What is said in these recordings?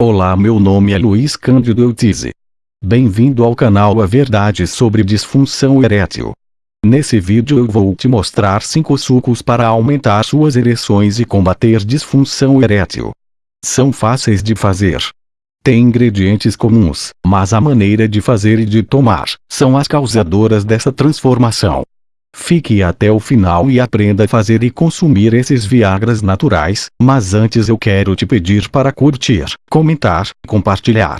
Olá meu nome é Luiz Cândido Eutize. Bem-vindo ao canal A Verdade sobre Disfunção Erétil. Nesse vídeo eu vou te mostrar 5 sucos para aumentar suas ereções e combater disfunção erétil. São fáceis de fazer. Tem ingredientes comuns, mas a maneira de fazer e de tomar, são as causadoras dessa transformação. Fique até o final e aprenda a fazer e consumir esses viagras naturais, mas antes eu quero te pedir para curtir, comentar, compartilhar.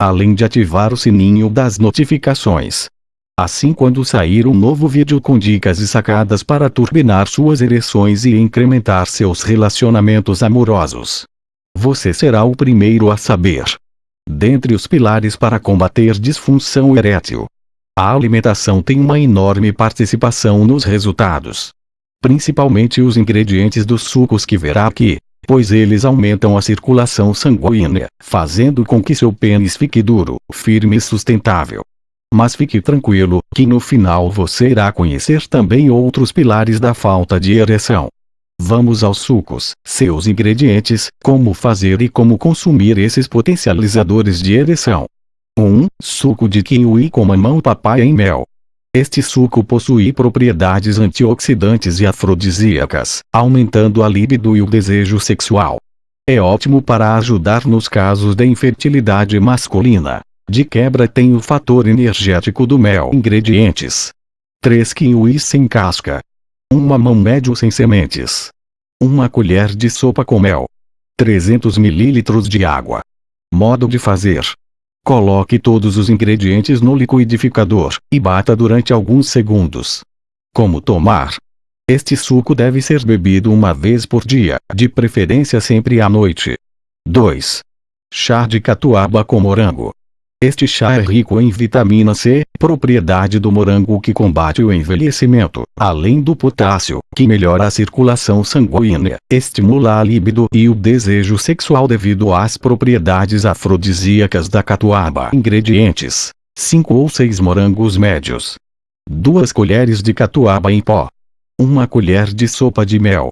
Além de ativar o sininho das notificações. Assim quando sair um novo vídeo com dicas e sacadas para turbinar suas ereções e incrementar seus relacionamentos amorosos. Você será o primeiro a saber. Dentre os pilares para combater disfunção erétil, a alimentação tem uma enorme participação nos resultados. Principalmente os ingredientes dos sucos que verá aqui, pois eles aumentam a circulação sanguínea, fazendo com que seu pênis fique duro, firme e sustentável. Mas fique tranquilo, que no final você irá conhecer também outros pilares da falta de ereção. Vamos aos sucos, seus ingredientes, como fazer e como consumir esses potencializadores de ereção. 1. Suco de kiwi com mamão papaya em mel. Este suco possui propriedades antioxidantes e afrodisíacas, aumentando a libido e o desejo sexual. É ótimo para ajudar nos casos de infertilidade masculina. De quebra tem o fator energético do mel. Ingredientes: 3 kiwis sem casca. 1 mamão médio sem sementes. 1 colher de sopa com mel. 300 ml de água. Modo de fazer: Coloque todos os ingredientes no liquidificador, e bata durante alguns segundos. Como tomar? Este suco deve ser bebido uma vez por dia, de preferência sempre à noite. 2. Chá de catuaba com morango. Este chá é rico em vitamina C, propriedade do morango que combate o envelhecimento, além do potássio, que melhora a circulação sanguínea, estimula a libido e o desejo sexual devido às propriedades afrodisíacas da catuaba. Ingredientes: 5 ou 6 morangos médios, 2 colheres de catuaba em pó, 1 colher de sopa de mel,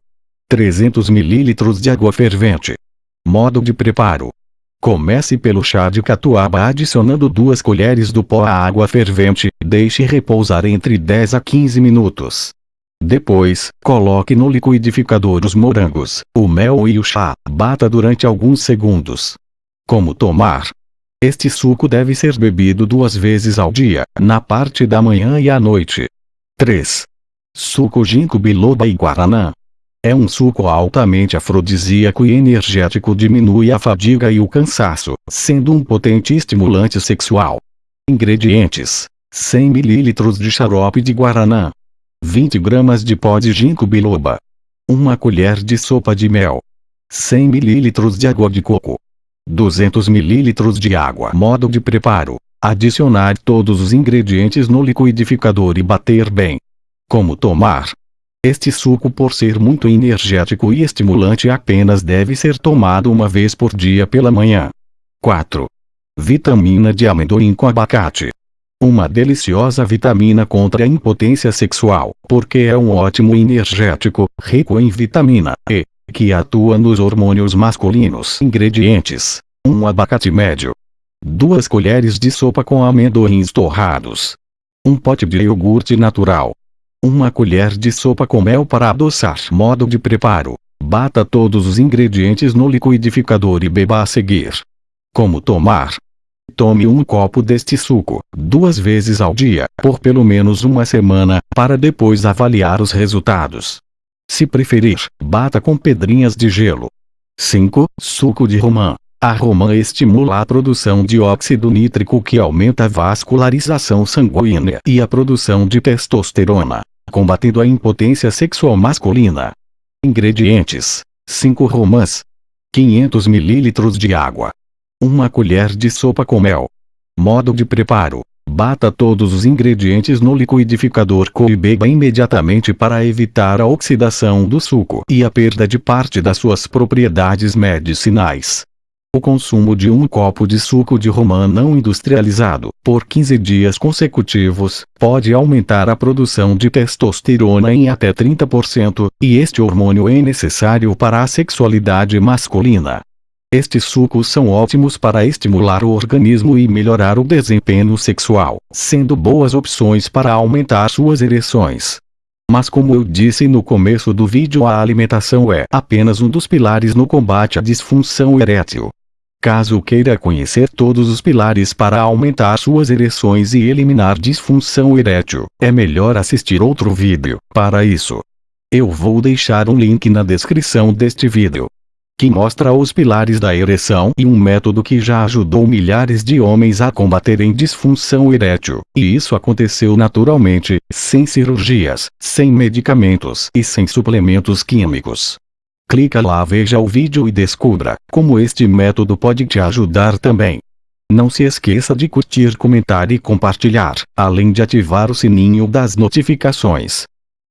300 ml de água fervente. Modo de preparo: Comece pelo chá de catuaba adicionando duas colheres do pó à água fervente, deixe repousar entre 10 a 15 minutos. Depois, coloque no liquidificador os morangos, o mel e o chá, bata durante alguns segundos. Como tomar? Este suco deve ser bebido duas vezes ao dia, na parte da manhã e à noite. 3. Suco ginkgo biloba e guaraná. É um suco altamente afrodisíaco e energético diminui a fadiga e o cansaço, sendo um potente estimulante sexual. Ingredientes: 100 ml de xarope de guaraná, 20 gramas de pó de ginkgo biloba, 1 colher de sopa de mel, 100 ml de água de coco, 200 ml de água. Modo de preparo: adicionar todos os ingredientes no liquidificador e bater bem. Como tomar? Este suco por ser muito energético e estimulante apenas deve ser tomado uma vez por dia pela manhã. 4. Vitamina de amendoim com abacate. Uma deliciosa vitamina contra a impotência sexual, porque é um ótimo energético, rico em vitamina E, que atua nos hormônios masculinos. Ingredientes: 1 abacate médio, 2 colheres de sopa com amendoins torrados, 1 pote de iogurte natural, uma colher de sopa com mel para adoçar. Modo de preparo. Bata todos os ingredientes no liquidificador e beba a seguir. Como tomar? Tome um copo deste suco, duas vezes ao dia, por pelo menos uma semana, para depois avaliar os resultados. Se preferir, bata com pedrinhas de gelo. 5. Suco de romã. A romã estimula a produção de óxido nítrico que aumenta a vascularização sanguínea e a produção de testosterona, combatendo a impotência sexual masculina. Ingredientes: 5 romãs, 500 ml de água, 1 colher de sopa com mel. Modo de preparo: Bata todos os ingredientes no liquidificador e beba imediatamente para evitar a oxidação do suco e a perda de parte das suas propriedades medicinais. O consumo de um copo de suco de romã não industrializado, por 15 dias consecutivos, pode aumentar a produção de testosterona em até 30%, e este hormônio é necessário para a sexualidade masculina. Estes sucos são ótimos para estimular o organismo e melhorar o desempenho sexual, sendo boas opções para aumentar suas ereções. Mas como eu disse no começo do vídeo a alimentação é apenas um dos pilares no combate à disfunção erétil. Caso queira conhecer todos os pilares para aumentar suas ereções e eliminar disfunção erétil, é melhor assistir outro vídeo. Para isso, eu vou deixar um link na descrição deste vídeo que mostra os pilares da ereção e um método que já ajudou milhares de homens a combaterem disfunção erétil. E isso aconteceu naturalmente, sem cirurgias, sem medicamentos e sem suplementos químicos. Clica lá veja o vídeo e descubra como este método pode te ajudar também. Não se esqueça de curtir, comentar e compartilhar, além de ativar o sininho das notificações.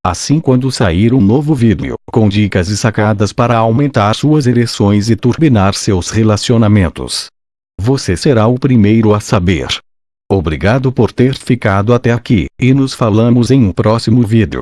Assim quando sair um novo vídeo, com dicas e sacadas para aumentar suas ereções e turbinar seus relacionamentos. Você será o primeiro a saber. Obrigado por ter ficado até aqui, e nos falamos em um próximo vídeo.